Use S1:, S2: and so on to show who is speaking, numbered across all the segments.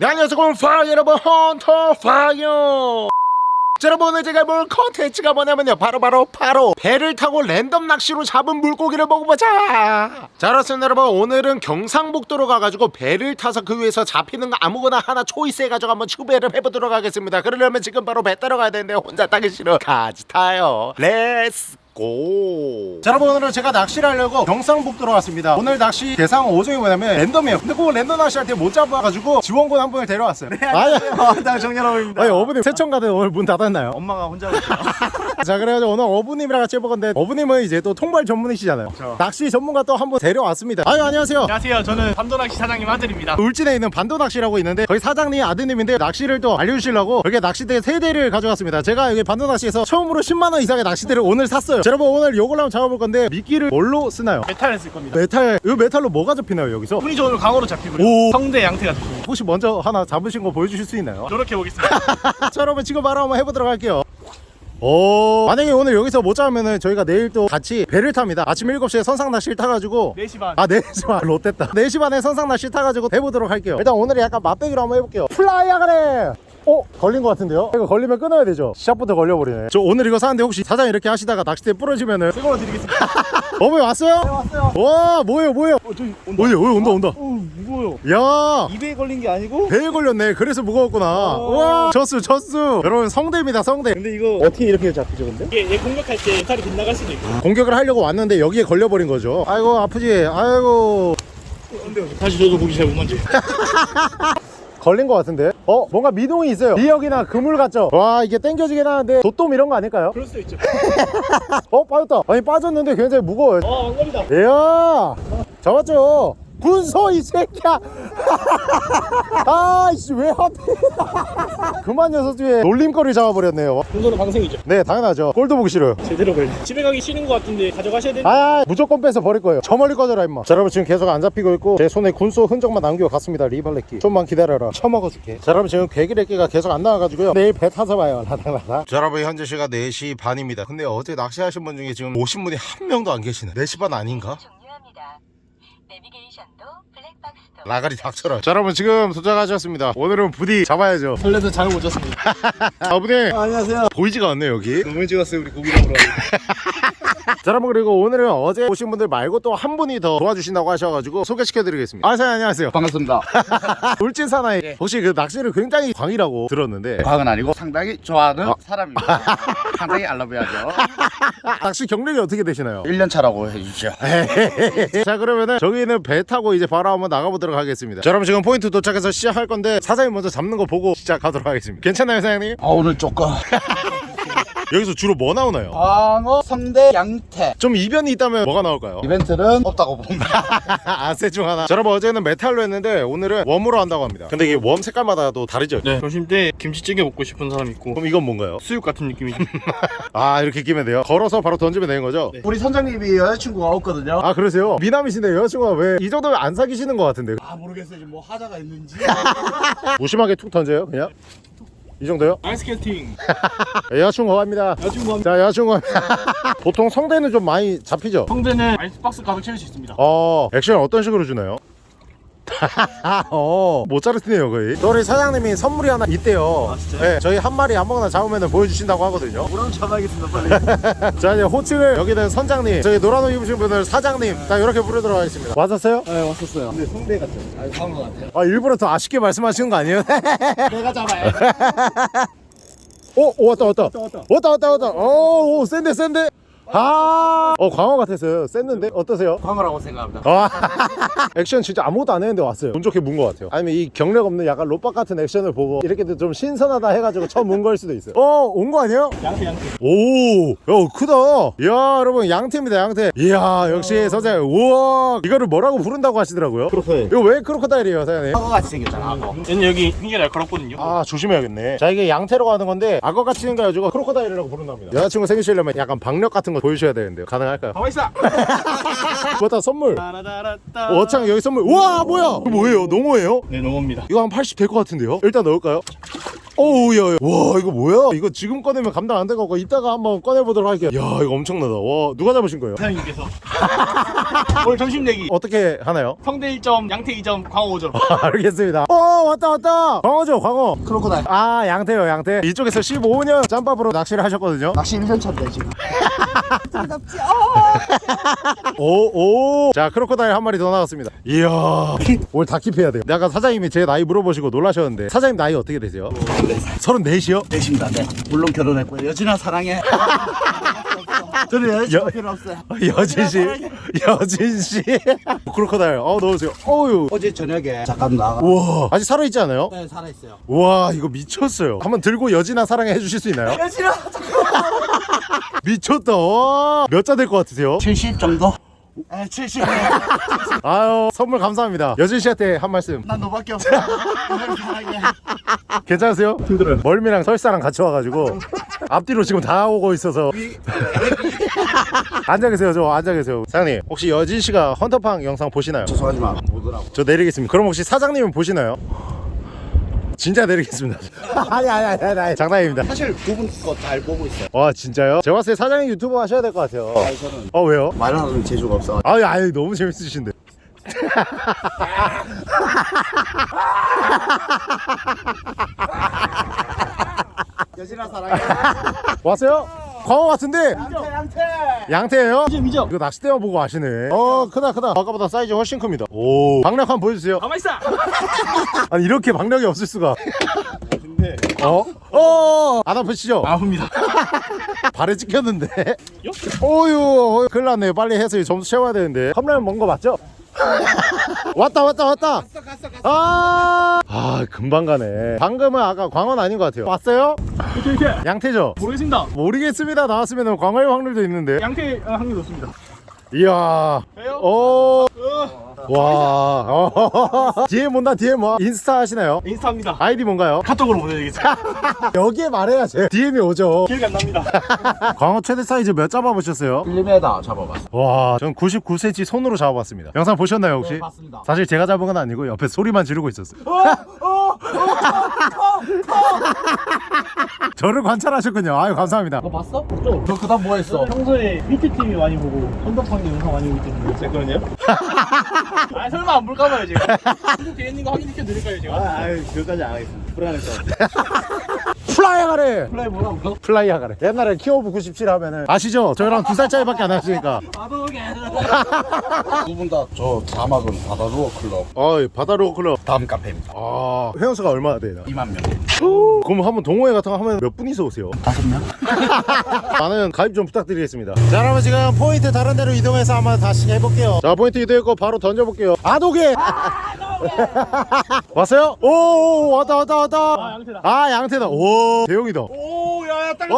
S1: 네, 안녕하세요. 파이어 여러분 헌터 파이어. 자, 여러분 오늘 제가 볼 컨텐츠가 뭐냐면요. 바로바로 바로 배를 타고 랜덤 낚시로 잡은 물고기를 먹어보자. 자 그렇습니다 여러분. 오늘은 경상북도로 가가지고 배를 타서 그 위에서 잡히는 거 아무거나 하나 choice 해가지고 한번 추배를 해보도록 하겠습니다. 그러려면 지금 바로 배 타러 가야 되는데 혼자 타기 싫어. 같이 타요. let's go. 자 여러분 오늘은 제가 낚시를 하려고 경상북도로 왔습니다 오늘 낚시 대상어종이 뭐냐면 랜덤이에요 근데 꼭 랜덤 낚시할 때 못 잡아가지고 지원군 한 분을 데려왔어요 네
S2: 안녕하세요. 나 정연아입니다.
S1: 아니 어부님 세천가든 오늘 문 닫았나요?
S2: 엄마가 혼자.
S1: 자 그래가지고 오늘 어부님이랑 같이 해볼 건데 어부님은 이제 또 통발 전문이시잖아요
S2: 그렇죠.
S1: 낚시 전문가 또 한 분 데려왔습니다 아유 안녕하세요
S2: 안녕하세요. 저는 반도낚시 사장님 아들입니다.
S1: 울진에 있는 반도낚시라고 있는데 거기 사장님 아드님인데 낚시를 또 알려주시려고 이렇게 낚시대 세 대를 가져왔습니다 제가 여기 반도낚시에서 처음으로 10만원 이상의 낚시대를 오늘 샀어요 자, 여러분 오늘 요걸 한번 잡아볼 건데 미끼를 뭘로 쓰나요?
S2: 메탈을 쓸 겁니다.
S1: 메탈 이 메탈로 뭐가 잡히나요 여기서?
S2: 운이 좋은 광어도 잡히고요.
S1: 오.
S2: 성대 양태가 잡히고.
S1: 혹시 먼저 하나 잡으신 거 보여주실 수 있나요?
S2: 노력해 보겠습니다.
S1: 자 여러분 지금 바로 한번 해보도록 할게요 오 만약에 오늘 여기서 못 잡으면은 저희가 내일 또 같이 배를 탑니다 아침 7시에 선상 낚시를 타가지고
S2: 4시 반.
S1: 아 4시 반 좆됐다 4시 반에 선상 낚시 타가지고 해보도록 할게요 일단 오늘은 약간 맛배기로 한번 해볼게요 플라이야 그래 어? 걸린 것 같은데요? 이거 걸리면 끊어야 되죠 시작부터 걸려버리네 저 오늘 이거 사는데 혹시 사장 이렇게 하시다가 낚싯대 부러지면은
S2: 뜨거워 드리겠습니다.
S1: 어머니 왔어요?
S2: 왔어요.
S1: 와 뭐예요 뭐예요
S2: 어, 저기 온다.
S1: 어디 온다 온다
S2: 어, 무거워요.
S1: 야
S2: 입에 걸린 게 아니고?
S1: 배에 걸렸네 그래서 무거웠구나
S2: 오.
S1: 와 졌수 졌수 여러분 성대입니다 성대
S2: 근데 이거
S1: 어떻게 이렇게 잡히죠 근데?
S2: 이게 얘 공격할 때 메탈이 빗나갈 수도 있고.
S1: 공격을 하려고 왔는데 여기에 걸려버린 거죠 아이고 아프지 아이고
S2: 사실 저도 고기 잘 못 만져요.
S1: 걸린 것 같은데? 어? 뭔가 미동이 있어요. 미역이나 그물 같죠? 와 이게 땡겨지긴 하는데 도톰 이런 거 아닐까요?
S2: 그럴 수도 있죠.
S1: 어 빠졌다. 아니 빠졌는데 굉장히 무거워요.
S2: 어, 안 걸리다.
S1: 이야! 잡았죠 군소 이 새끼야. 아이씨 왜 하필. 그만 녀석 뒤에 놀림거리 잡아버렸네요.
S2: 공소는 방생이죠.
S1: 네 당연하죠. 꼴도 보기 싫어요.
S2: 제대로 걸려. 집에 가기 싫은 것 같은데 가져가셔야 되는.
S1: 아 무조건 빼서 버릴 거예요. 저 멀리 꺼져라 임마. 자 여러분 지금 계속 안 잡히고 있고 제 손에 군소 흔적만 남기고 갔습니다 리발레끼. 좀만 기다려라. 처먹어줄게. 자 여러분 지금 괴기레끼가 계속 안 나와가지고요. 내일 배 타서 봐요. 라닥라닥 자 여러분 현재 시가 4시 반입니다. 근데 어제 낚시하신 분 중에 지금 오신 분이 한 명도 안 계시네. 4시 반 아닌가? 라가리 닥쳐라 자 여러분 지금 도착하셨습니다 오늘은 부디 잡아야죠
S2: 설레서 못 잤습니다.
S1: 아버님
S2: 안녕하세요.
S1: 보이지가 않네 여기
S2: 너무 찍었어요 우리 고기 잡으러.
S1: 자 여러분 그리고 오늘은 어제 오신 분들 말고 또 한 분이 더 도와주신다고 하셔가지고 소개시켜드리겠습니다 아 사장님 안녕하세요
S3: 반갑습니다.
S1: 울진 사나이 혹시 그 낚시를 굉장히 광이라고 들었는데
S3: 과학은 아니고 상당히 좋아하는
S1: 어.
S3: 사람입니다. 상당히 알라뷰하죠.
S1: 낚시 경력이 어떻게 되시나요?
S3: 1년 차라고 해주시죠.
S1: 자 그러면은 저기는 배 타고 이제 바로 한번 나가보도록 하겠습니다 자 여러분 지금 포인트 도착해서 시작할 건데 사장님 먼저 잡는 거 보고 시작하도록 하겠습니다 괜찮나요 사장님?
S3: 아 오늘 조금
S1: 여기서 주로 뭐 나오나요?
S3: 광어, 성대, 양태
S1: 좀 이변이 있다면 뭐가 나올까요?
S3: 이벤트는 없다고 봅니다.
S1: 아셋중 하나 자 여러분 어제는 메탈로 했는데 오늘은 웜으로 한다고 합니다 근데 이게 웜 색깔마다 또 다르죠?
S2: 네. 점심 때 김치찌개 먹고 싶은 사람 있고
S1: 그럼 이건 뭔가요?
S2: 수육 같은 느낌이죠.
S1: 아 이렇게 끼면 돼요? 걸어서 바로 던지면 되는 거죠?
S2: 네.
S3: 우리 선장님이 여자친구가 없거든요.
S1: 아 그러세요? 미남이신데 여자친구가 왜 이 정도면 안 사귀시는 것 같은데
S3: 아 모르겠어요. 지금 뭐 하자가 있는지.
S1: 무심하게 툭 던져요 그냥? 이 정도요?
S2: 아이스케이팅.
S1: 여자친구 갑니다
S2: 여자친구
S1: 한자 여자친구 보통 성대는 좀 많이 잡히죠?
S2: 성대는 아이스박스 가득 채울 수 있습니다.
S1: 어 액션 어떤 식으로 주나요? 어 모짜르트네요 거의 저희 사장님이 선물이 하나 있대요
S2: 아, 진짜요?
S1: 네 저희 한 마리 아무거나 잡으면 보여주신다고 하거든요
S2: 그럼 잡아야겠습니다 빨리.
S1: 자 이제 호칭을 여기는 선장님 저기 노란 옷 입으신 분을 사장님 자 이렇게 부르도록 하겠습니다 맞았어요?
S2: 네 왔었어요. 근데 성대 같죠. 아 광어 같아요.
S1: 아 일부러 더 아쉽게 말씀하시는 거 아니에요?
S2: 내가 잡아요.
S1: 오, 오 왔다 왔다
S2: 왔다, 왔다.
S1: 왔다 왔다 왔다 오, 오 센데 센데 아, 어 광어 같았어요 셌는데 어떠세요?
S3: 광어라고 생각합니다.
S1: 아, 액션 진짜 아무것도 안 했는데 왔어요 운 좋게 문 것 같아요 아니면 이 경력 없는 약간 로빡 같은 액션을 보고 이렇게 좀 신선하다 해가지고 처음 온걸 수도 있어요 어 온 거 아니에요?
S2: 양태 양태.
S1: 오, 야 크다. 이야 여러분 양태입니다 양태. 이야 역시 선생님. 우와 이거를 뭐라고 부른다고 하시더라고요.
S2: crocodile.
S1: 이거 왜 crocodile이에요 사장님?
S3: 광어 같이 생겼잖아. 광어.
S2: 얘는 여기 굉장히 날카롭거든요.
S1: 아 조심해야겠네. 자 이게 양태라고 하는 건데 악어 같이 생겨가지고 crocodile이라고 부른답니다. 여자친구 생기시려면 약간 박력 같은 거 보여주셔야 되는데요. 가능할까요?
S2: 가만 있어.
S1: 맞다 선물. 어창 여기 선물. 우와 뭐야? 이거 뭐예요? 농어예요?
S2: 네 농어입니다.
S1: 이거 한 80 될 것 같은데요? 일단 넣을까요? 오우야 와 이거 뭐야 이거 지금 꺼내면 감당 안 될 것 같고 이따가 한번 꺼내보도록 할게요 야 이거 엄청나다 와 누가 잡으신 거예요?
S2: 사장님께서 오늘 점심 내기
S1: 어떻게 하나요?
S2: 성대 1점 양태 2점 광어 5점
S1: 알겠습니다 어 왔다 왔다 광어죠 광어
S3: 크로코다일
S1: 아 양태요 양태 이쪽에서 15년 짬밥으로 낚시를 하셨거든요
S3: 낚시 1년 차인데 지금
S1: 오 오. 자 크로코다일 한 마리 더 나왔습니다. 이야. 오늘 다 킵해야 돼요. 아까 사장님이 제 나이 물어보시고 놀라셨는데 사장님 나이 어떻게 되세요? 34이요?
S3: 되십니다. 네. 물론 결혼했고요. 여진아 사랑해. 저는 여자친구 필요 없어요.
S1: 여진 씨? 여진 씨? 크로코다일. 어 넣으세요. 어유.
S3: 어제 저녁에 잠깐 나가
S1: 우와. 아직 살아있지 않아요?
S3: 네 살아있어요.
S1: 와 이거 미쳤어요. 한번 들고 여진아 사랑해 해주실 수 있나요?
S3: 여진아
S1: 미쳤다 몇 자 될 것 같으세요?
S3: 70 정도? 네 70.
S1: 아유 선물 감사합니다 여진 씨한테 한 말씀
S3: 난 너밖에 없어
S1: 괜찮으세요?
S2: 힘들어요
S1: 멀미랑 설사랑 같이 와가지고 앞뒤로 지금 다 오고 있어서 앉아 계세요 저 앉아 계세요 사장님 혹시 여진 씨가 헌터팡 영상 보시나요?
S3: 죄송하지만 보더라고
S1: 저 내리겠습니다 그럼 혹시 사장님은 보시나요? 진짜 내리겠습니다. 아니 아니 아니 아니, 아니. 장난입니다.
S3: 사실 두 분 거 잘 보고 있어요.
S1: 와 진짜요? 제가 봤을 때 사장님 유튜버 하셔야 될 것 같아요.
S3: 아니 저는
S1: 어 왜요?
S3: 말하는 재주가 없어.
S1: 아유 아유 너무 재밌으신데.
S3: 여진아 사랑해.
S1: 왔어요? 광어 같은데.
S3: 양태
S1: 양태예요?
S2: 2점 2점
S1: 이거 낚싯대만 보고 아시네. 어 크다 크다. 아까보다 사이즈 훨씬 큽니다. 오. 박력 한번 보여주세요.
S2: 가만있어!
S1: 아니 이렇게 박력이 없을 수가.
S2: 근데
S1: 어? 어? 안 아프시죠?
S2: 아픕니다.
S1: 발에 찍혔는데. 오유 어휴, 큰일 났네요. 빨리 해서 점수 채워야 되는데. 컵라면 먹은 거 맞죠? 왔다 왔다 왔다 아, 아 금방 가네. 방금은 아까 광어는 아닌 것 같아요. 왔어요?
S2: 이렇게 이렇게
S1: 양태죠?
S2: 모르겠습니다.
S1: 모르겠습니다. 나왔으면 광어일 확률도 있는데.
S2: 양태 아, 확률 높습니다.
S1: 이야.
S2: 왜요?
S1: 오.
S2: 어,
S1: 와 어. 뒤에 뭔다 뒤에 뭐 인스타 하시나요?
S2: 인스타입니다
S1: 아이디 뭔가요?
S2: 카톡으로 보내드리겠습니다
S1: 여기에 말해야지 DM이 오죠
S2: 기억이 안 납니다
S1: 광어 최대 사이즈 몇 잡아보셨어요?
S3: 1m 잡아봤어
S1: 와, 전 99cm 손으로 잡아봤습니다. 영상 보셨나요 혹시?
S3: 네 봤습니다
S1: 사실 제가 잡은 건 아니고 옆에 소리만 지르고 있었어요. 저를 관찰하셨군요. 아유 감사합니다.
S3: 너 봤어? 너 그다음 뭐 했어?
S2: 평소에 히트 TV 많이 보고 선덕방기 영상 많이 보기 때문에 제 거는요? 아 설마 안 볼까봐요 제가 구독 되어 있는 거 확인시켜 드릴까요 제가?
S3: 아유 그거까지 안 하겠습니다. 불안해서
S1: 플라이 하가래.
S2: 플라이 뭐라고요?
S1: 플라이 하가래. 옛날에 키오브 97 하면은 아시죠? 저희랑 두 살 차이밖에 안 하시니까.
S2: 바보게
S3: 두분 다 저 자막은 바다루어 클럽
S1: 아, 바다로 클럽.
S3: 다음 카페입니다
S1: 아, 회원수가 얼마나 돼요?
S3: 2만 명
S1: 그럼 한번 동호회 같은 거 하면 몇 분이서 오세요?
S3: 다섯 명?
S1: 많은 가입 좀 부탁드리겠습니다 자 여러분 지금 포인트 다른 데로 이동해서 한번 다시 해볼게요 자 포인트 이동했고 바로 던져볼게요 아도개 왔어요? 오 왔다 왔다 왔다.
S2: 아 양태다.
S1: 아 양태다. 오 대용이다.
S2: 오 야야
S1: 땅오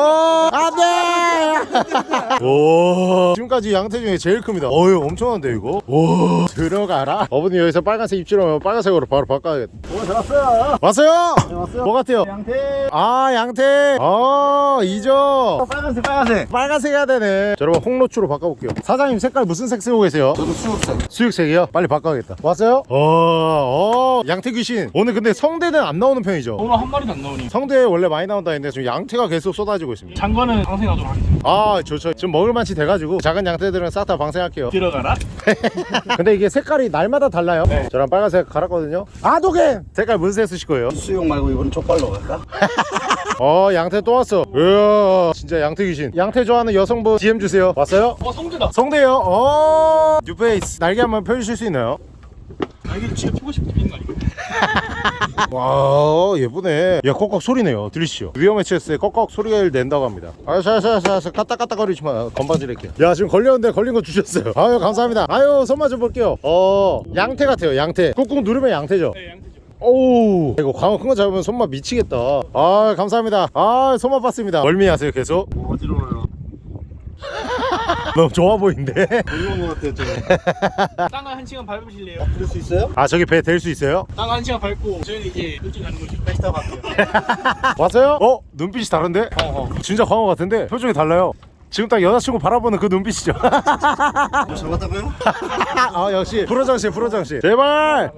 S1: 안돼! 오 지금까지 양태 중에 제일 큽니다. 어유 엄청난데 이거? 오 들어가라. 어머니 여기서 빨간색 입질하면 빨간색으로 바로 바꿔야겠다.
S2: 오 잡았어요.
S1: 왔어요?
S2: 네, 왔어요.
S1: 뭐 같아요?
S2: 양태.
S1: 아 양태. 아 이죠?
S2: 빨간색 빨간색.
S1: 빨간색 해야 되네. 자, 여러분 홍로추로 바꿔볼게요. 사장님 색깔 무슨 색 쓰고 계세요?
S3: 저도 수육생
S1: 수육색이요? 빨리 바꿔야겠다. 왔어요? 어, 어 양태 귀신 오늘 근데 성대는 안 나오는 편이죠?
S2: 오늘 한 마리도 안 나오니.
S1: 성대 원래 많이 나온다 했는데 지금 양태가 계속 쏟아지고 있습니다.
S2: 장관은 방생하도록 하겠습니다.
S1: 아 좋죠. 지금 먹을 만치 돼가지고 작은 양태들은 싹 다 방생할게요.
S2: 들어가라.
S1: 근데 이게 색깔이 날마다 달라요.
S2: 네.
S1: 저랑 빨간색 갈았거든요. 아도겐 색깔 무슨 색 쓰실 거예요?
S3: 수육 말고 이번엔 족발로 갈까?
S1: 어 양태 또 왔어. 이야 진짜 양태 귀신 양태 좋아하는 여성분 DM 주세요. 왔어요?
S2: 어 성대다.
S1: 성대요? 어 뉴페이스. 날개 한번 펴주실 수 있나요?
S2: 아 이게 지가 피고 있는 거 아니에요?
S1: 와 예쁘네. 야 꺽꺽 소리네요. 들리시죠? 위험에 처했을 때 꺽꺽 소리를 낸다고 합니다. 아사사사사 까딱까딱 거리지 마. 건방지를게요 야 지금 걸렸는데 걸린 거 주셨어요. 아유 감사합니다. 아유 손 맞아 볼게요. 어 양태 같아요 양태. 꾹꾹 누르면 양태죠?
S2: 네 양태죠.
S1: 오우. 이거 광어 큰 거 잡으면 손맛 미치겠다. 아 감사합니다. 아 손맛 봤습니다. 멀미 하세요 계속?
S3: 어지러워요
S1: 너무 좋아 보이는데
S3: 어지러운 것 같아요 저
S2: 땅을 한 시간 밟으실래요?
S3: 들을 수 있어요?
S1: 아 저기 배 댈 수 있어요?
S2: 땅한 시간 밟고 저희는 이제 일찍 가는 거죠 다시 타고 갈게요
S1: 왔어요? 어? 눈빛이 다른데?
S2: 어어
S1: 진짜 광어 같은데 표정이 달라요 지금 딱 여자친구 바라보는 그 눈빛이죠
S3: 잡았다고요?
S1: 아 역시 프로장씨 프로장씨 제발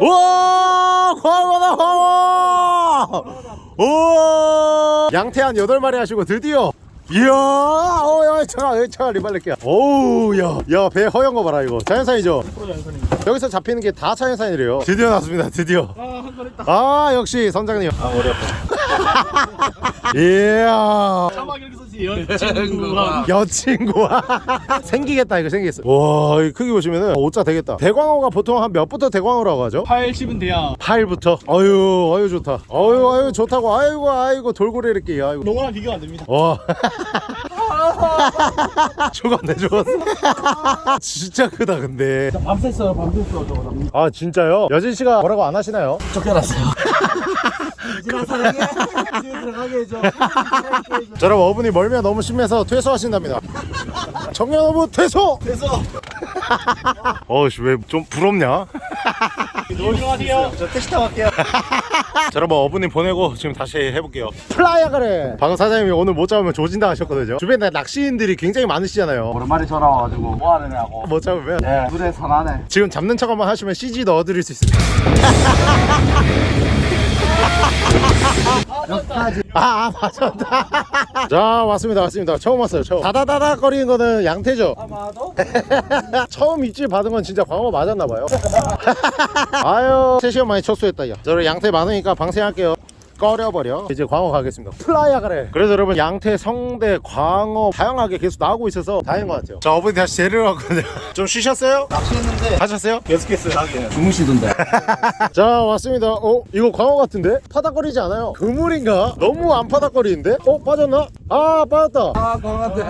S1: 우와 광어다 광어 오 양태 한 8마리 하시고 드디어 이야 어야 잠깐 잠깐 리발렛게야. 오우 야야배 허연 거 봐라 이거. 자연산이죠?
S2: 프로 연선입니다.
S1: 여기서 잡히는 게 다 자연산이래요. 드디어 나왔습니다 드디어.
S2: 아한번 했다.
S1: 아 역시 선장님.
S2: 아 머리 아파.
S1: 이야.
S2: 사막 여친구가.
S1: 여친구와. 생기겠다 이거 생기겠어. 와이 크기 보시면은 오자 되겠다. 대광어가 보통 한 몇부터 대광어라고 하죠?
S2: 80은 돼야.
S1: 8부터? 아유 아유 좋다. 아유 아유 좋다고. 아이고 아이고 돌고래 이렇게. 아이고.
S2: 농어랑 비교가 안 됩니다.
S1: 와 죽었네 죽었어 진짜 크다 근데
S2: 밤샜어요 밤샜어 저거.
S1: 아 진짜요? 여진 씨가 뭐라고 안 하시나요?
S3: 쫓겨났어요. 여진아 사랑해. 집에 들어가게 해줘.
S1: 자, 여러분 어분이 멀미가 너무 심해서 퇴소하신답니다 정년 어분 퇴소
S3: 그래서
S1: 어씨 왜좀 부럽냐?
S2: 조심하세요.
S3: 저 택시 타고 갈게요.
S1: 자, 여러분 어부님 보내고 지금 다시 해볼게요 플라이어 그래 방금 사장님이 오늘 못 잡으면 조진다 하셨거든요 주변에 낚시인들이 굉장히 많으시잖아요
S3: 오랜만에 전화 와가지고 뭐 하느냐고.
S1: 못 잡으면
S3: 네. 둘의 선하네.
S1: 지금 잡는 척 한번 하시면 CG 넣어드릴 수 있습니다
S3: 여기까지.
S1: 아, 아 맞았다 자 왔습니다 왔습니다. 처음 왔어요 처음. 다다다다 거리는 거는 양태죠?
S3: 아마도.
S1: 처음 입질 받은 건 진짜 광어 맞았나봐요. 아유 3시간 만에 첫수했다 야. 저를 양태 많으니까 방생할게요 꺼려버려 이제 광어 가겠습니다 플라이어 그래 그래서 여러분 양태 성대 광어 다양하게 계속 나오고 있어서 다행인 것 같아요 자 어머니 다시 재료를 왔거든요 좀 쉬셨어요?
S3: 낚시했는데
S1: 하셨어요?
S2: 계속했어요 하긴.
S3: 주무시던데.
S1: 자 왔습니다 어 이거 광어 같은데? 파닥거리지 않아요 그물인가? 너무 안 파닥거리는데? 어 빠졌나? 아 빠졌다
S3: 아 그런데.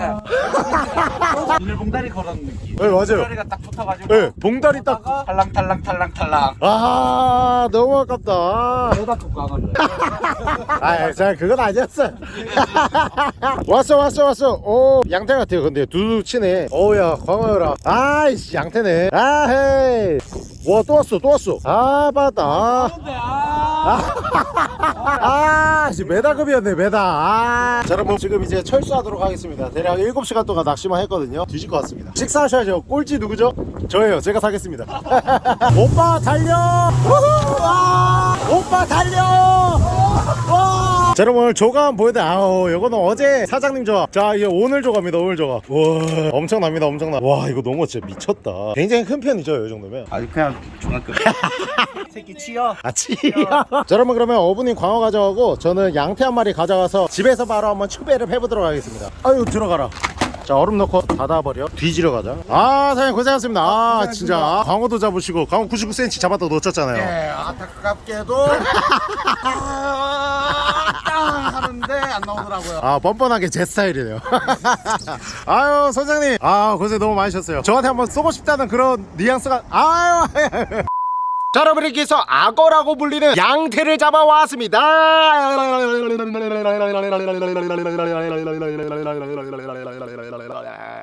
S3: 오늘 봉다리 걸은 느낌.
S1: 네 맞아요
S3: 봉다리가 딱 붙어가지고.
S1: 네 봉다리 딱
S3: 탈랑 탈랑 탈랑 탈랑.
S1: 아 너무 아깝다
S3: 여다 툭 가는데.
S1: 아, 자, 그건 아니었어. 왔어, 왔어, 왔어. 오, 양태 같아요. 근데 두두 치네. 어우야, 광어여라. 아이씨, 양태네. 아, 헤이. 와, 또 왔어, 또 왔어. 아, 받았다. 아, 아, 씨, 메다급이었네, 메다. 아. 자, 여러분, 지금 이제 철수하도록 하겠습니다. 대략 7시간 동안 낚시만 했거든요. 뒤질 것 같습니다. 식사하셔야죠. 꼴찌 누구죠? 저예요. 제가 사겠습니다. 오빠, 달려! 오빠, 달려! 와! 자 여러분 오늘 조각 한번 보여드려 아우 이거는 어제 사장님 조각. 자 이게 오늘 조각입니다 오늘 조각. 와 엄청납니다 엄청나. 와 이거 너무 진짜 미쳤다. 굉장히 큰 편이죠 이 정도면?
S3: 아니 그냥 중학교. 새끼 치여.
S1: 아 치야 자 여러분 그러면 어부님 광어 가져가고 저는 양태 한 마리 가져가서 집에서 바로 한번 추배를 해보도록 하겠습니다. 아유 들어가라. 자 얼음 넣고 닫아버려. 뒤지러 가자. 아 사장님 고생하셨습니다. 아 진짜. 광어도 잡으시고 광어 99cm 잡았다 놓쳤잖아요.
S3: 네, 안타깝게도 땅 하는데 안 나오더라고요.
S1: 아 뻔뻔하게 제 스타일이네요. 아유 선장님. 아 고생 너무 많으셨어요. 저한테 한번 쏘고 싶다는 그런 뉘앙스가 아유 자 여러분께서 악어라고 불리는 양태를 잡아왔습니다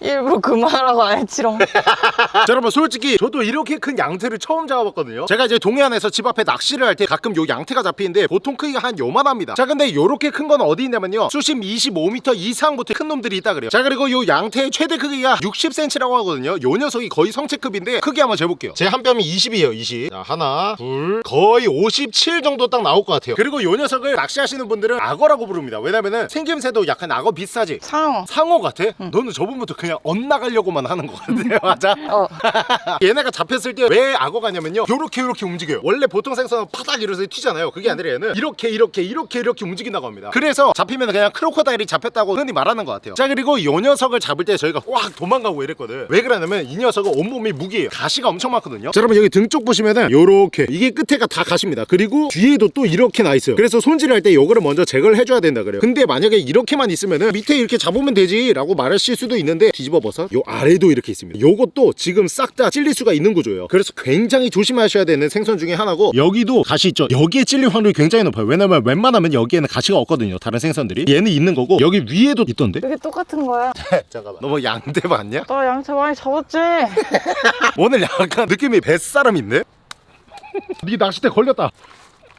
S4: 일부러 그만하라고 안 했지롱.
S1: 자 여러분 솔직히 저도 이렇게 큰 양태를 처음 잡아봤거든요. 제가 이제 동해안에서 집 앞에 낚시를 할 때 가끔 요 양태가 잡히는데 보통 크기가 한 요만합니다. 자 근데 요렇게 큰 건 어디 있냐면요. 수심 25m 이상부터 큰 놈들이 있다 그래요. 자 그리고 요 양태의 최대 크기가 60cm라고 하거든요. 요 녀석이 거의 성체급인데 크기 한번 재볼게요. 제 한 뼘이 20이에요 20 자, 하나 둘 거의 57 정도 딱 나올 것 같아요. 그리고 요 녀석을 낚시하시는 분들은 악어라고 부릅니다. 왜냐면은 생김새도 약간 악어 비슷하지?
S4: 상어.
S1: 상어 같아? 너는 저번부터 그냥 엇나가려고만 하는 것 같아요. 맞아?
S4: 어.
S1: 얘네가 잡혔을 때 왜 악어 가냐면요. 요렇게 요렇게 움직여요. 원래 보통 생선은 파닥 이러서 튀잖아요. 그게 아니라 얘는 이렇게 이렇게 이렇게 이렇게 움직인다고 합니다. 그래서 잡히면 그냥 크로커다일이 잡혔다고 흔히 말하는 것 같아요. 자 그리고 요 녀석을 잡을 때 저희가 꽉 도망가고 이랬거든. 왜 그러냐면 이 녀석은 온몸이 무기예요. 가시가 엄청 많거든요. 자 여러분 여기 등 쪽 보시면은 요렇게 이게 끝에가 다 가십니다. 그리고 뒤에도 또 이렇게 나 있어요. 그래서 손질할 때 요거를 먼저 제거를 해줘야 된다 그래요. 근데 만약에 이렇게만 있으면은 밑에 이렇게 잡으면 되지 라고 말하실 수도 있는데 뒤집어 벗어 요 아래도 이렇게 있습니다 요것도 지금 싹 다 찔릴 수가 있는 구조예요 그래서 굉장히 조심하셔야 되는 생선 중에 하나고 여기도 가시 있죠 여기에 찔릴 확률이 굉장히 높아요 왜냐면 웬만하면 여기에는 가시가 없거든요 다른 생선들이 얘는 있는 거고 여기 위에도 있던데
S4: 이게 똑같은 거야.
S1: 잠깐만 너 뭐 양대 맞냐?
S4: 나 양태 많이 잡았지.
S1: 오늘 약간 느낌이 뱃사람 있네? 네 낚싯대 걸렸다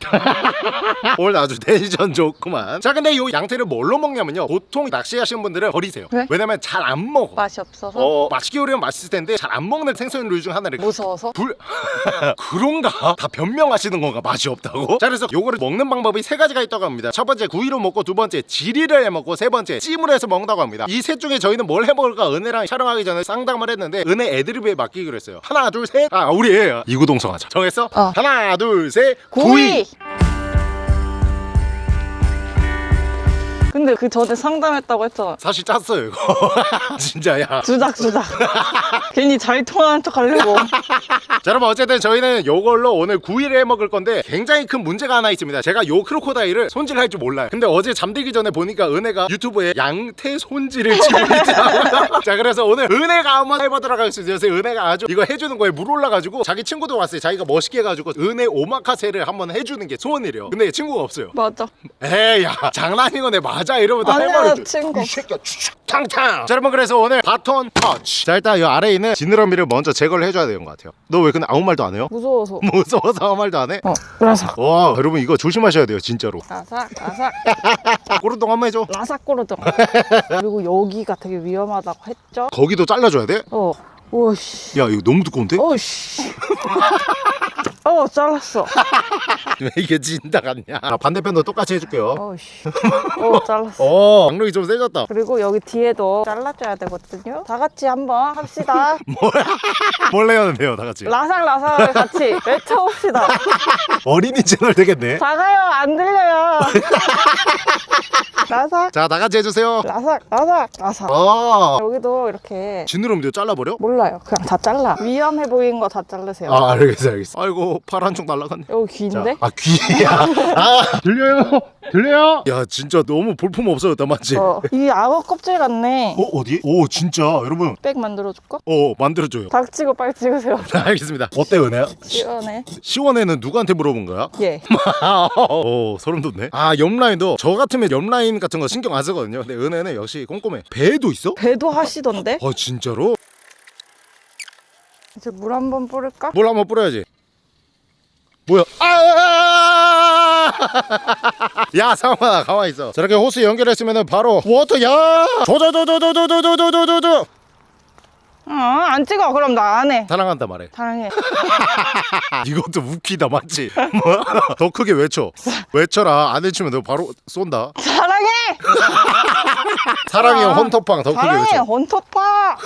S1: 오늘 아주 텐션 좋구만. 자 근데 요 양태를 뭘로 먹냐면요. 보통 낚시하시는 분들은 버리세요.
S4: 왜?
S1: 왜냐면 잘 안 먹어.
S4: 맛이 없어서?
S1: 어 맛있게 요리하면 맛있을 텐데 잘 안 먹는 생선류 중 하나를
S4: 무서워서?
S1: 불 그런가? 다 변명하시는 건가? 맛이 없다고? 자 그래서 요거를 먹는 방법이 세 가지가 있다고 합니다. 첫 번째 구이로 먹고 두 번째 지리를 해 먹고 세 번째 찜으로 해서 먹는다고 합니다. 이 셋 중에 저희는 뭘 해 먹을까? 은혜랑 촬영하기 전에 상담을 했는데 은혜 애드립에 맡기기로 했어요. 하나 둘셋아 우리 애 이구동성 하자. 정했어?
S4: 어.
S1: 하나 둘 셋.
S4: 구이! Bye. 근데 그 전에 상담했다고 했잖아.
S1: 사실 짰어요 이거. 진짜야.
S4: 주작 주작. 괜히 잘 통하는 척 하려고.
S1: 자 여러분 어쨌든 저희는 요걸로 오늘 구이를 해 먹을 건데 굉장히 큰 문제가 하나 있습니다. 제가 요 크로코다일을 손질할 줄 몰라요. 근데 어제 잠들기 전에 보니까 은혜가 유튜브에 양태 손질을 치고 있더라고요 자 그래서 오늘 은혜가 한번 해보도록 하겠습니다. 그래서 은혜가 아주 이거 해주는 거에 물 올라가지고 자기 친구도 왔어요. 자기가 멋있게 해가지고 은혜 오마카세를 한번 해주는 게 소원이래요. 근데 친구가 없어요.
S4: 맞아.
S1: 에이 야 장난인 거네 맞아 이러면 또
S4: 아니야,
S1: 해버려
S4: 친구.
S1: 이 새끼야 탕탕 자 여러분 그래서 오늘 바톤 터치. 자 일단 이 아래에 있는 지느러미를 먼저 제거를 해줘야 되는 것 같아요. 너 왜 근데 아무 말도 안 해요?
S4: 무서워서.
S1: 무서워서 아무 말도 안 해?
S4: 어 라삭.
S1: 와 여러분 이거 조심하셔야 돼요 진짜로.
S4: 라삭 라삭.
S1: 꼬르동 한 번 해줘.
S4: 라삭 꼬르정 그리고 여기가 되게 위험하다고 했죠?
S1: 거기도 잘라줘야 돼?
S4: 어 오씨.
S1: 야 이거 너무 두꺼운데?
S4: 오씨. 어 잘랐어.
S1: 왜 이게 진다 같냐? 자, 반대편도 똑같이 해줄게요.
S4: 오씨. 어 잘랐어.
S1: 어 강력이 좀 세졌다.
S4: 그리고 여기 뒤에도 잘라줘야 되거든요. 다 같이 한번 합시다.
S1: 뭘 해야 돼요 다 같이?
S4: 라삭라삭을 같이 외쳐봅시다.
S1: 어린이 채널 되겠네.
S4: 작아요 안 들려요. 라삭.
S1: 자다 같이 해주세요.
S4: 라삭 라삭 라삭.
S1: 어.
S4: 여기도 이렇게
S1: 지느러미도 잘라버려?
S4: 몰라요. 그냥 다 잘라. 위험해 보이는 거 다 자르세요.
S1: 아 알겠어 알겠어 아이고 팔 한쪽 날라갔네.
S4: 여기 귀인데?
S1: 아 귀야. 아. 들려요? 들려요? 야 진짜 너무 볼품 없어졌다 맞지 어?
S4: 어, 이 악어 껍질 같네.
S1: 어디? 오 진짜? 여러분.
S4: 백 만들어줄까?
S1: 어 만들어줘요.
S4: 닥치고 빨리 찍으세요.
S1: 알겠습니다. 어때 은혜야?
S4: 시원해.
S1: 시원해는 누구한테 물어본 거야?
S4: 예.
S1: 어 소름 돋네 아 옆라인도 저 같으면 옆라인 같은 거 신경 안 쓰거든요 근데 은혜는 역시 꼼꼼해 배도 있어?
S4: 배도 하시던데?
S1: 어 진짜로?
S4: 이제 물 한 번 뿌릴까?
S1: 물 한 번 뿌려야지 뭐야 아! 야 상만아 가만히 있어 저렇게 호스 연결했으면 바로 water 야 조조조조조조조조조조조
S4: 어, 안 찍어. 그럼 나 안 해.
S1: 사랑한다 말해.
S4: 사랑해.
S1: 이것도 웃기다 맞지? 뭐야? 더 크게 외쳐. 외쳐라. 안 외치면 너 바로 쏜다.
S4: 사랑해!
S1: 사랑해요
S4: 아,
S1: 헌터팡 더 크게
S4: 사랑해
S1: 외쳐
S4: 헌터파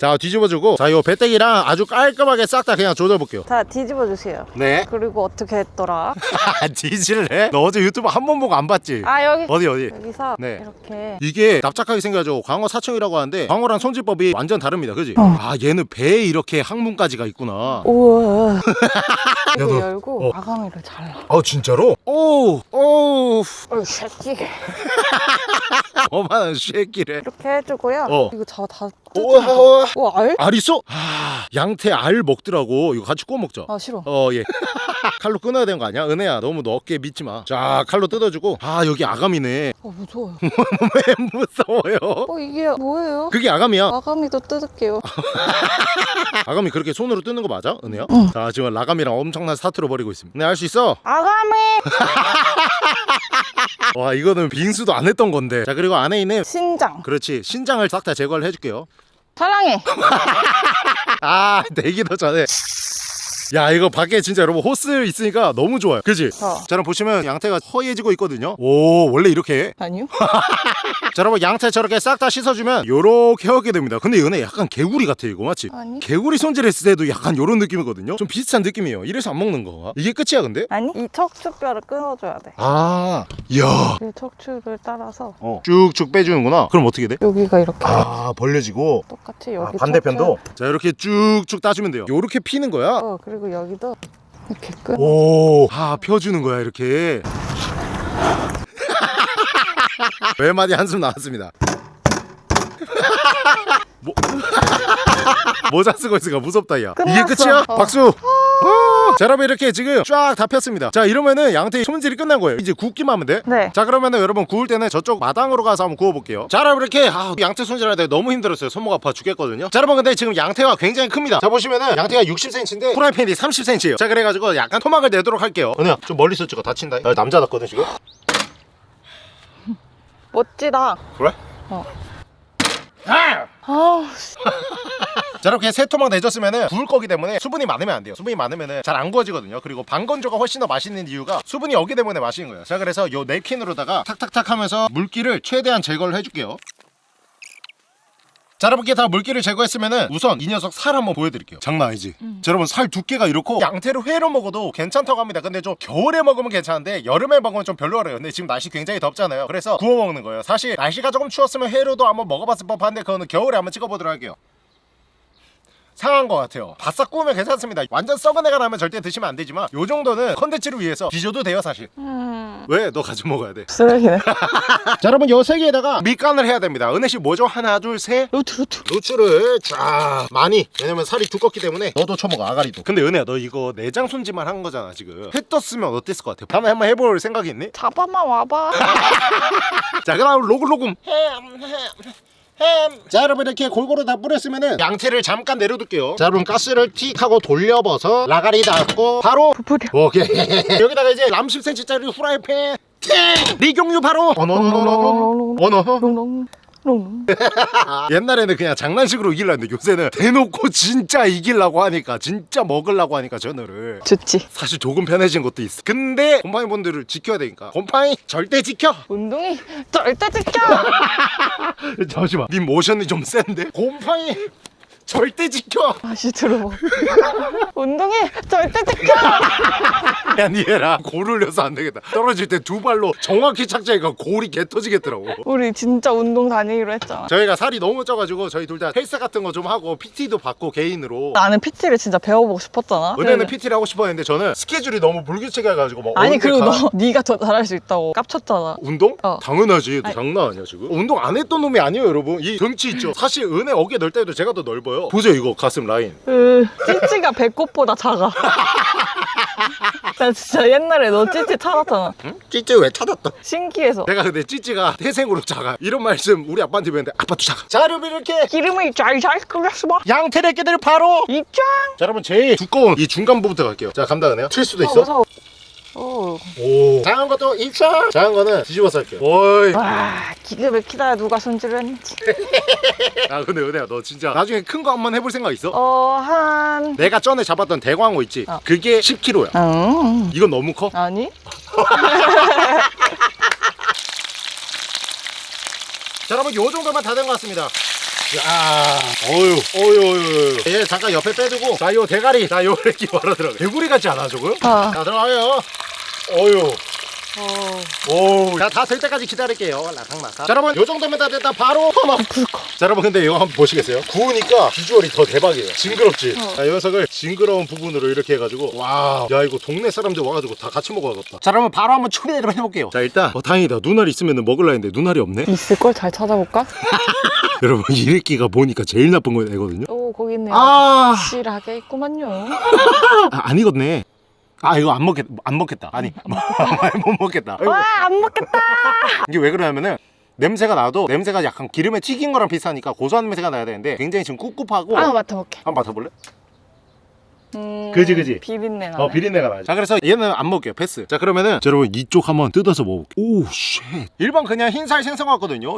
S1: 자 뒤집어주고 자 요 배때기랑 아주 깔끔하게 싹 다 그냥 조져볼게요
S4: 자 뒤집어 주세요
S1: 네
S4: 그리고 어떻게 했더라?
S1: 뒤질래? 너 어제 유튜브 한 번 보고 안 봤지?
S4: 아 여기
S1: 어디 어디
S4: 여기서
S1: 네.
S4: 이렇게
S1: 이게 납작하게 생겨가지고 광어 사청이라고 하는데 광어랑 손질법이 완전 다릅니다 그지?
S4: 어.
S1: 아 얘는 배에 이렇게 항문까지가 있구나
S4: 우와 이거
S1: 너-
S4: 열고
S1: 어.
S4: 아가미를 잘라
S1: 아 진짜로? 오우 오우
S4: 어이 새끼
S1: 어마한 쉐끼래
S4: 이렇게 해주고요
S1: 어.
S4: 이거 저 다
S1: 우와
S4: 우와 알?
S1: 알 있어? 아 양태 알 먹더라고 이거 같이 구워 먹자
S4: 아 싫어
S1: 어예 칼로 끊어야 되는 거 아니야? 은혜야 너무 너 어깨 믿지 마자 칼로 뜯어주고 아 여기 아가미네
S4: 어 무서워요
S1: 왜 무서워요?
S4: 어 이게 뭐예요?
S1: 그게 아가미야
S4: 아가미도 뜯을게요
S1: 아가미 그렇게 손으로 뜯는 거 맞아? 은혜야?
S4: 응.
S1: 자 지금 라가미랑 엄청난 사투를 벌이고 있습니다 네 할 수 있어?
S4: 아가미
S1: 와 이거는 빙수도 안 했던 건데 자 그리고 안에 있는
S4: 신장
S1: 그렇지 신장을 싹 다 제거를 해줄게요
S4: 사랑해.
S1: 아 내기도 전에 야 이거 밖에 진짜 여러분 호스 있으니까 너무 좋아요. 그지?
S4: 어.
S1: 자 여러분 보시면 양태가 허해지고 있거든요. 오 원래 이렇게? 해?
S4: 아니요.
S1: 자 여러분 양태 저렇게 싹 다 씻어주면 요렇게 하게 됩니다. 근데 이거는 약간 개구리 같아 이거 맞지?
S4: 아니.
S1: 개구리 손질했을 때도 약간 요런 느낌이거든요. 좀 비슷한 느낌이에요. 이래서 안 먹는 건가? 이게 끝이야 근데?
S4: 아니 이 척추뼈를 끊어줘야 돼.
S1: 아 이야.
S4: 이 척추를 따라서.
S1: 어. 쭉쭉 빼주는구나. 그럼 어떻게 돼?
S4: 여기가 이렇게.
S1: 아 벌려지고.
S4: 똑같이 여기
S1: 반대편도? 자 이렇게 쭉쭉 따주면 돼요. 요렇게 피는 거야?
S4: 척추, 어 그리고 여기도 이렇게 끊어
S1: 오, 아 펴주는 거야 이렇게. 외마디 한숨 나왔습니다. 뭐... 모자 쓰고 있으니까 무섭다 야. 이게
S4: 끝났어.
S1: 끝이야?
S4: 어.
S1: 박수. 자 여러분 이렇게 지금 쫙 다 폈습니다 자 이러면은 양태 손질이 끝난 거예요 이제 굽기만 하면 돼?
S4: 네.
S1: 자 그러면은 여러분 구울 때는 저쪽 마당으로 가서 한번 구워볼게요 자 여러분 이렇게 아, 양태 손질할 때 너무 힘들었어요 손목 아파 죽겠거든요 자 여러분 근데 지금 양태가 굉장히 큽니다 자 보시면은 양태가 60cm인데 프라이팬이 30cm예요 자 그래가지고 약간 토막을 내도록 할게요 은혜야 좀 멀리서 찍어 다친다 야, 남자답거든 지금
S4: 멋지다.
S1: 그래?
S4: 어.
S1: 아!
S4: 아,
S1: 자 이렇게 세 토막 내줬으면은 구울 거기 때문에 수분이 많으면 안 돼요. 수분이 많으면은 잘 안 구워지거든요. 그리고 반건조가 훨씬 더 맛있는 이유가 수분이 없기 때문에 맛있는 거예요. 자 그래서 요 냅킨으로다가 탁탁탁 하면서 물기를 최대한 제거를 해줄게요. 자 여러분께 다 물기를 제거했으면은 우선 이 녀석 살 한번 보여드릴게요. 장난 아니지. 자 여러분 살 두께가 이렇고 양태로 회로 먹어도 괜찮다고 합니다. 근데 좀 겨울에 먹으면 괜찮은데 여름에 먹으면 좀 별로래요. 근데 지금 날씨 굉장히 덥잖아요. 그래서 구워 먹는 거예요. 사실 날씨가 조금 추웠으면 회로도 한번 먹어봤을 법한데 그거는 겨울에 한번 찍어보도록 할게요 상한 것 같아요. 바싹 구우면 괜찮습니다. 완전 썩은 애가 나면 절대 드시면 안 되지만 요 정도는 컨텐츠를 위해서 뒤져도 돼요 사실.
S4: 음,
S1: 왜? 너 가지고 먹어야 돼.
S4: 쓰레기네.
S1: 자 여러분 요 세 개에다가 밑간을 해야 됩니다. 은혜씨 뭐죠? 하나 둘셋.
S4: 루트, 루트.
S1: 노출을 쫙 많이. 왜냐면 살이 두껍기 때문에. 너도 쳐먹어 아가리도. 근데 은혜야 너 이거 내장 손질만 한 거잖아 지금. 회 떴으면 어땠을 것 같아? 다음에 한번 해볼 생각이 있니?
S4: 잡아만 와봐.
S1: 자 그다음 로글로금 햄. 자 여러분 이렇게 골고루 다 뿌렸으면은 양태를 잠깐 내려둘게요 자 여러분 가스를 틱 하고 돌려봐서 라가리 닫고 바로
S4: 부풀려.
S1: 오케이 여기다가 이제 람 10cm짜리 후라이팬 팅! 리경유 바로 어너너너너 어너
S4: 롱롱. 롱롱.
S1: 옛날에는 그냥 장난식으로 이기려 했는데 요새는 대놓고 진짜 이기려고 하니까 진짜 먹으려고 하니까 전어를.
S4: 좋지.
S1: 사실 조금 편해진 것도 있어. 근데 곰팡이 분들을 지켜야 되니까. 곰팡이 절대 지켜!
S4: 운동이 절대 지켜.
S1: 잠시만. 네 모션이 좀 센데? 곰팡이 절대 지켜
S4: 다시 들어봐. 운동이 절대 지켜.
S1: 야 니해라 골 올려서 안 되겠다 떨어질 때 두 발로 정확히 착지하니까 골이 개 터지겠더라고
S4: 우리 진짜 운동 다니기로 했잖아.
S1: 저희가 살이 너무 쪄가지고 저희 둘 다 헬스 같은 거 좀 하고 PT도 받고 개인으로
S4: 나는 PT를 진짜 배워보고 싶었잖아.
S1: 은혜는 PT를 하고 싶어 했는데 저는 스케줄이 너무 불규칙해가지고 막
S4: 아니 그리고
S1: 가-
S4: 너 네가 더 잘할 수 있다고 깝쳤잖아.
S1: 운동?
S4: 어.
S1: 당연하지 너
S4: 아니.
S1: 장난 아니야 지금 운동 안 했던 놈이 아니에요 여러분 이 등치 있죠 사실 은혜 어깨 넓다 해도 제가 더 넓어요 보세요 이거 가슴 라인
S4: 으, 찌찌가 배꼽보다 작아. 나 진짜 옛날에 너 찌찌 찾았잖아.
S1: 찌찌 왜 찾았다
S4: 신기해서.
S1: 내가 근데 찌찌가 태생으로 작아 이런 말씀 우리 아빠한테 배웠는데 아빠도 작아 자 여러분 이렇게
S4: 기름을 잘잘 끓였어 봐.
S1: 양태를 끼들 바로
S4: 입장.
S1: 자 여러분 제일 두꺼운 이 중간 부분부터 갈게요 자 감당 은혜요? 칠 수도 있어?
S4: 무서워. 오.
S1: 오 작은 것도 입장 작은 거는 뒤집어서 할게요 오이
S4: 와, 기가 막히다. 누가 손질을 했는지.
S1: 아 근데 은혜야 너 진짜 나중에 큰 거 한번 해볼 생각 있어?
S4: 어, 한.
S1: 내가 전에 잡았던 대광어 있지?
S4: 어.
S1: 그게 10kg야
S4: 음.
S1: 이건 너무 커?
S4: 아니?
S1: 자 여러분 요 정도만 다 된 것 같습니다 야 어유 어유 어유 얘 잠깐 옆에 빼두고 자 요 대가리 자요 이렇게 바로 들어가 개구리 같지 않아 조금?
S4: 아.
S1: 자 들어가요 어유
S4: 어.
S1: 오, 자, 다 될 때까지 기다릴게요. 라상라상. 자, 여러분, 요 정도면 다 됐다. 바로 터먹. 자, 여러분, 근데 이거 한번 보시겠어요? 구우니까 비주얼이 더 대박이에요. 징그럽지?
S4: 어.
S1: 자, 이 녀석을 징그러운 부분으로 이렇게 해가지고, 와, 야, 이거 동네 사람들 와가지고 다 같이 먹어야겠다. 자, 여러분, 바로 한번 추리를 해볼게요. 자, 일단, 어, 다행이다. 눈알이 있으면 먹을라 했는데, 눈알이 없네?
S4: 있을걸? 잘 찾아볼까?
S1: 여러분, 이래끼가 보니까 제일 나쁜 거 애거든요?
S4: 오, 거기 있네요.
S1: 아,
S4: 실하게 있구만요.
S1: 아, 안 익었네. 아, 이거 안 먹겠, 안 먹겠다. 아니, 못 먹겠다.
S4: 와, 안 먹겠다.
S1: 이게 왜 그러냐면은 냄새가 나도 냄새가 약간 기름에 튀긴 거랑 비슷하니까 고소한 냄새가 나야 되는데 굉장히 지금 꿉꿉하고
S4: 아, 맡아볼게.
S1: 한번 맡아볼래?
S4: 음,
S1: 그지, 그지?
S4: 비린내 나네.
S1: 어 비린내가 나죠 자 그래서 얘는 안 먹게요 패스 자 그러면은 자, 여러분 이쪽 한번 뜯어서 먹어볼게요 오쉣 일반 그냥 흰살 생선 같거든요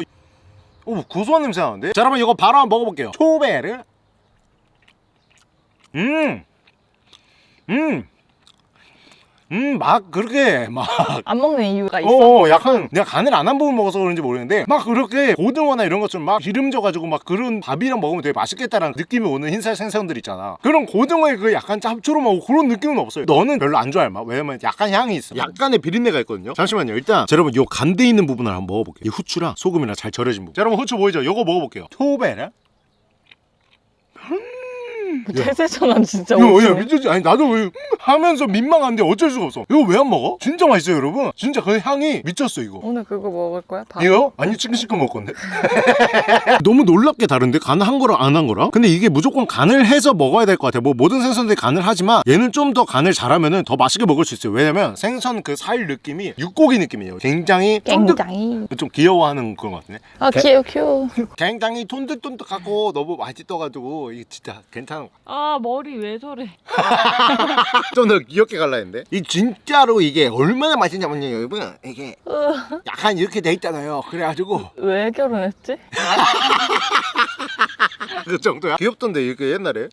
S1: 오 고소한 냄새 나는데 자 여러분 이거 바로 한번 먹어볼게요 초베르 음 음 음. 음, 막 그렇게 막.
S4: 안 먹는 이유가 있어.
S1: 어, 약간 내가 간을 안 한 부분 먹어서 그런지 모르겠는데 막 그렇게 고등어나 이런 것처럼 막 기름 져가지고 막 그런 밥이랑 먹으면 되게 맛있겠다라는 느낌이 오는 흰살 생선들 있잖아. 그런 고등어의 그 약간 짭조름하고 그런 느낌은 없어요. 너는 별로 안 좋아할 맛. 왜냐면 약간 향이 있어. 약간의 비린내가 있거든요. 잠시만요. 일단 자, 여러분 요 간대 있는 부분을 한번 먹어볼게요. 이 후추랑 소금이랑 잘 절여진 부분. 자, 여러분 후추 보이죠? 요거 먹어볼게요. 초베라 음.
S4: 태세 전환 진짜
S1: 이거
S4: 오시네.
S1: 야 미쳤지 아니 나도 왜 하면서 민망한데 어쩔 수가 없어 이거 왜 안 먹어? 진짜 맛있어요 여러분 진짜 그 향이 미쳤어 이거
S4: 오늘 그거 먹을 거야? 밥?
S1: 이거? 아니 치킨 시켜 먹을 건데 너무 놀랍게 다른데 간 한 거랑 안 한 거랑 근데 이게 무조건 간을 해서 먹어야 될 것 같아 뭐 모든 생선들이 간을 하지만 얘는 좀 더 간을 잘하면은 더 맛있게 먹을 수 있어요 왜냐면 생선 그 살 느낌이 육고기 느낌이에요 굉장히
S4: 굉장히.
S1: 좀 귀여워하는 그런 것 같네
S4: 아 귀여워 귀여워.
S1: 굉장히 쫀득쫀득하고 너무 맛있어가지고 이게 진짜 괜찮은
S4: 것아 머리 왜 저래?
S1: 좀 더 귀엽게 갈라 했는데? 이 진짜로 이게 얼마나 맛있냐면요 여러분 이게 약간 이렇게 돼 있잖아요. 그래가지고.
S4: 왜 결혼했지?
S1: 그 정도야? 귀엽던데 이게 옛날에?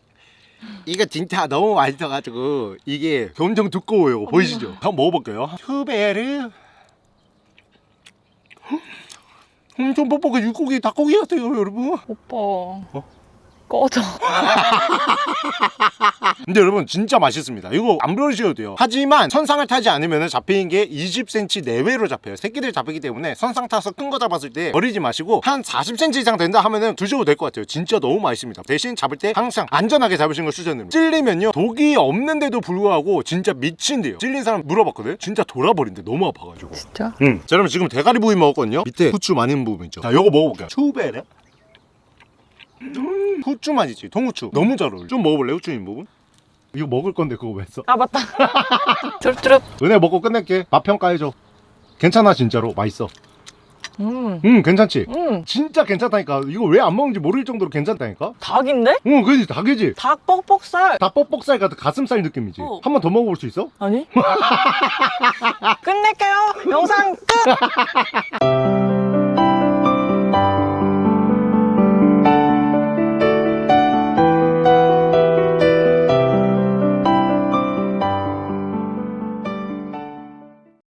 S1: 이게 진짜 너무 맛있어가지고 이게 엄청 두꺼워요. 이거 보이시죠? 한번 먹어볼게요. 큐베르. 엄청 뻑뻑해. 육고기 닭고기 같아요 여러분.
S4: 오빠. 꺼져.
S1: 근데 여러분 진짜 맛있습니다 이거 안 버리셔도 돼요 하지만 선상을 타지 않으면 잡히는 게 20cm 내외로 잡혀요 새끼들 잡히기 때문에 선상 타서 큰 거 잡았을 때 버리지 마시고 한 40cm 이상 된다 하면은 드셔도 될 것 같아요 진짜 너무 맛있습니다 대신 잡을 때 항상 안전하게 잡으시는 걸 추천드립니다 찔리면요 독이 없는데도 불구하고 진짜 미친대요 찔린 사람 물어봤거든 진짜 돌아버린대 너무 아파가지고
S4: 진짜?
S1: 응. 자, 여러분 지금 대가리 부위 먹었거든요. 밑에 후추 있는 부분 있죠. 자, 요거 먹어볼게요. 추베레. 음, 후추 맛이지. 통후추. 너무 잘 어울려. 좀 먹어볼래? 후추 있는 부분? 이거 먹을 건데 그거 왜 써?
S4: 아 맞다. 쭈릅쭈릅.
S1: 은혜 먹고 끝낼게. 맛 평가해줘. 괜찮아 진짜로 맛있어.
S4: 음.
S1: 응 괜찮지?
S4: 음.
S1: 진짜 괜찮다니까. 이거 왜 안 먹는지 모를 정도로 괜찮다니까.
S4: 닭인데?
S1: 응 그지 닭이지.
S4: 닭 뻑뻑살.
S1: 닭 뻑뻑살 같은 가슴살 느낌이지.
S4: 어.
S1: 한번 더 먹어볼 수 있어?
S4: 아니? 끝낼게요. 영상 끝.